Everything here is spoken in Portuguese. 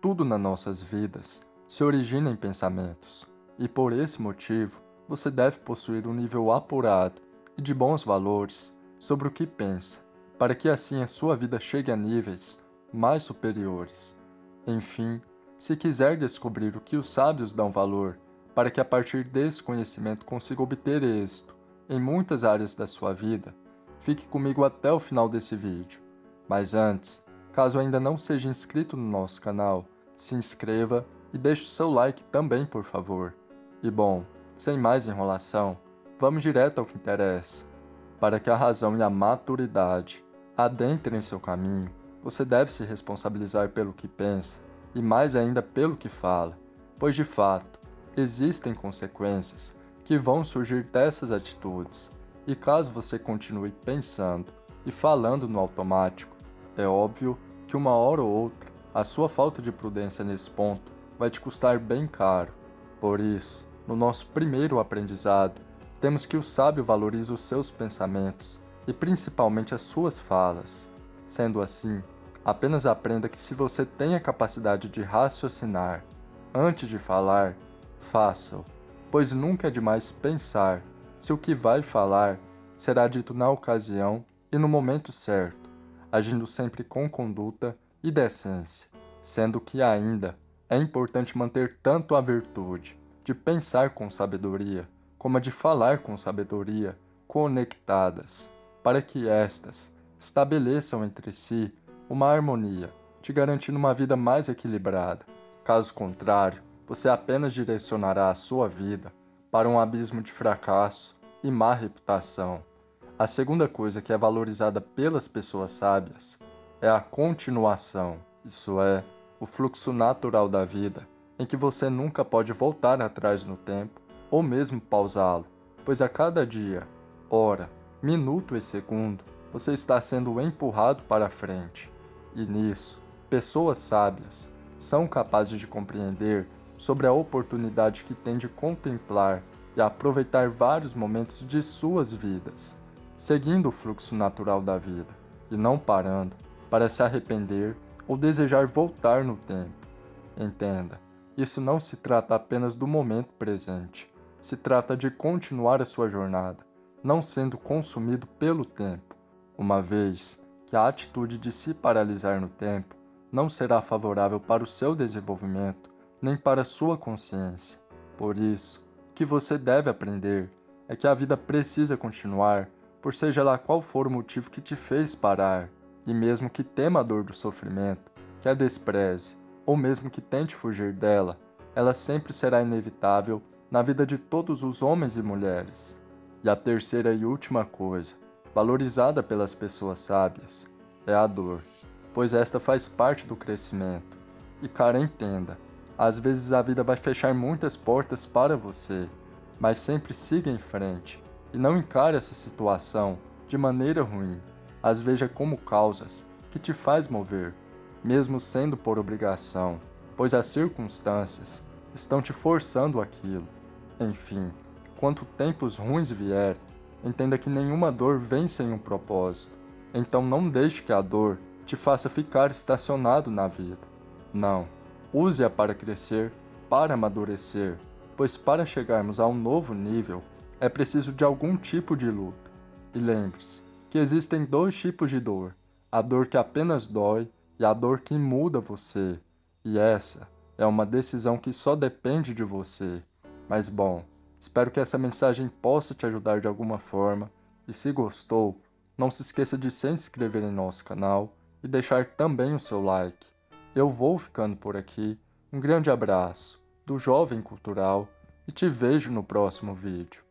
tudo nas nossas vidas se origina em pensamentos, e por esse motivo você deve possuir um nível apurado e de bons valores sobre o que pensa, para que assim a sua vida chegue a níveis mais superiores. Enfim, se quiser descobrir o que os sábios dão valor, para que a partir desse conhecimento consiga obter êxito em muitas áreas da sua vida, fique comigo até o final desse vídeo. Mas antes, caso ainda não seja inscrito no nosso canal, se inscreva e deixe o seu like também, por favor. E bom, sem mais enrolação, vamos direto ao que interessa. Para que a razão e a maturidade adentrem seu caminho, você deve se responsabilizar pelo que pensa e mais ainda pelo que fala, pois de fato, existem consequências que vão surgir dessas atitudes, e caso você continue pensando e falando no automático, é óbvio que uma hora ou outra a sua falta de prudência nesse ponto vai te custar bem caro. Por isso, no nosso primeiro aprendizado, temos que o sábio valorize os seus pensamentos e principalmente as suas falas. Sendo assim, apenas aprenda que se você tem a capacidade de raciocinar antes de falar, faça-o, pois nunca é demais pensar se o que vai falar será dito na ocasião e no momento certo, agindo sempre com conduta e decência, sendo que ainda é importante manter tanto a virtude de pensar com sabedoria, como a de falar com sabedoria, conectadas, para que estas estabeleçam entre si uma harmonia, te garantindo uma vida mais equilibrada. Caso contrário, você apenas direcionará a sua vida para um abismo de fracasso e má reputação. A segunda coisa que é valorizada pelas pessoas sábias é a continuação, isso é, o fluxo natural da vida, em que você nunca pode voltar atrás no tempo ou mesmo pausá-lo, pois a cada dia, hora, minuto e segundo, você está sendo empurrado para frente. E nisso, pessoas sábias são capazes de compreender sobre a oportunidade que têm de contemplar e aproveitar vários momentos de suas vidas, seguindo o fluxo natural da vida e não parando para se arrepender ou desejar voltar no tempo. Entenda, isso não se trata apenas do momento presente, se trata de continuar a sua jornada, não sendo consumido pelo tempo, uma vez que a atitude de se paralisar no tempo não será favorável para o seu desenvolvimento nem para a sua consciência. Por isso, o que você deve aprender é que a vida precisa continuar, por seja lá qual for o motivo que te fez parar. E mesmo que tema a dor do sofrimento, que a despreze, ou mesmo que tente fugir dela, ela sempre será inevitável na vida de todos os homens e mulheres. E a terceira e última coisa, valorizada pelas pessoas sábias, é a dor, pois esta faz parte do crescimento. E cara, entenda, às vezes a vida vai fechar muitas portas para você, mas sempre siga em frente e não encare essa situação de maneira ruim, as veja como causas que te faz mover, mesmo sendo por obrigação, pois as circunstâncias estão te forçando aquilo. Enfim, quanto tempos ruins vierem, entenda que nenhuma dor vem sem um propósito. Então não deixe que a dor te faça ficar estacionado na vida. Não, use-a para crescer, para amadurecer, pois para chegarmos a um novo nível, é preciso de algum tipo de luta. E lembre-se, que existem dois tipos de dor, a dor que apenas dói e a dor que muda você. E essa é uma decisão que só depende de você. Mas bom, espero que essa mensagem possa te ajudar de alguma forma. E se gostou, não se esqueça de se inscrever em nosso canal e deixar também o seu like. Eu vou ficando por aqui. Um grande abraço do Jovem Cultural e te vejo no próximo vídeo.